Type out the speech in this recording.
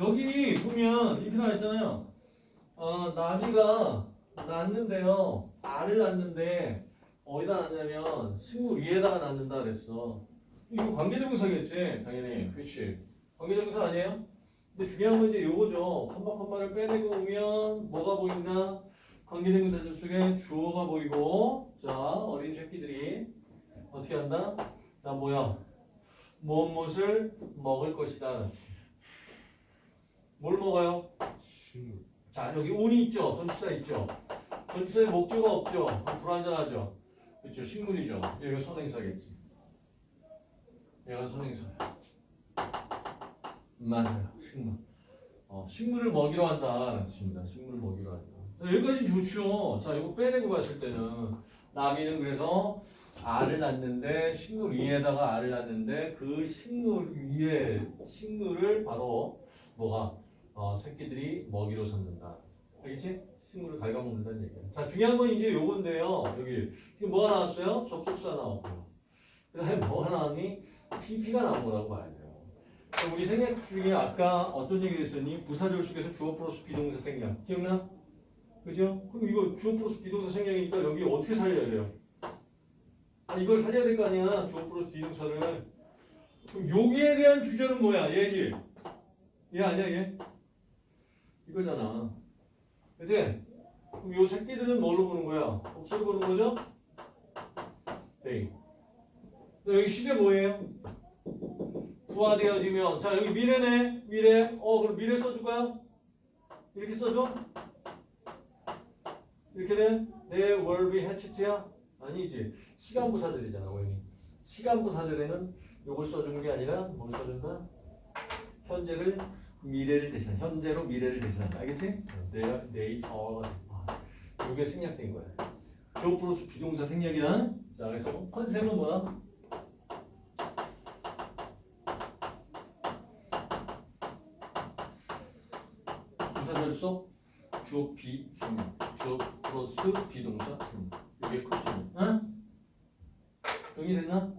여기 보면 이렇게 나와 있잖아요. 어, 나비가 낳는데요. 알을 낳는데 어디다 낳냐면 식물 위에다가 낳는다 그랬어. 이거 관계대명사겠지, 당연히. 그렇지. 관계대명사 아니에요? 근데 중요한 건 이제 요거죠. 컴마 컴마를 빼내고 오면 뭐가 보인다? 관계대명사절 속에 주어가 보이고 자 어린 새끼들이 어떻게 한다? 자 뭐야? 무엇을 먹을 것이다. 뭘 먹어요? 식물. 자 여기 운이 있죠. 전치사 있죠. 전치사에 목적어가 없죠. 불완전하죠. 그렇죠. 식물이죠. 얘가 선행사겠지. 얘가 선행사야. 맞아요. 식물. 어, 식물을 먹이러 한다라는 뜻입니다. 식물을 먹이러 한다. 자, 여기까지 좋죠. 자, 이거 빼내고 봤을 때는 나비는 그래서 알을 낳는데 식물 위에다가 알을 낳는데 그 식물 위에 식물을 바로 뭐가 어, 새끼들이 먹이로 삼는다. 알겠지? 식물을 갉아먹는다는 얘기야. 자, 중요한 건 이제 요건데요. 여기 뭐가 나왔어요? 접속사 나왔고요. 그 다음에 뭐가 나왔니? PP가 나온 거라고 봐야 돼요. 우리 생략 중에 아까 어떤 얘기를 했었니? 부사절 속에서 주어 플러스 비동사 생략. 기억나? 그죠? 그럼 이거 주어 플러스 비동사 생략이니까 여기 어떻게 살려야 돼요? 아, 이걸 살려야 될 거 아니야. 주어 플러스 비동사를. 그럼 여기에 대한 주제는 뭐야? 얘지? 얘 아니야, 얘? 이거잖아. 그치? 그럼 요 새끼들은 뭘로 보는 거야? 복수로 보는 거죠? 네. 여기 시제 뭐예요? 부화되어지면 자 여기 미래네 미래 어 그럼 미래 써줄까요? 이렇게 써줘? 이렇게 돼? 내 월비 해치트야? 아니지 시간부 사절이잖아 원이 시간부 사절에는 요걸 써주는 게 아니라 뭘 써준다? 현재를 미래를 대신 현재로 미래를 대신한다 알겠지? 내 네이처 요게 생략된 거야 조 플러스 비동사 생략이야 자 그래서 컨셉은 뭐야? 주어 비순 주어 플러스 비동사 순 이게 컨셉 응? 정리됐나?